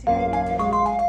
其他也就